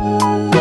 Música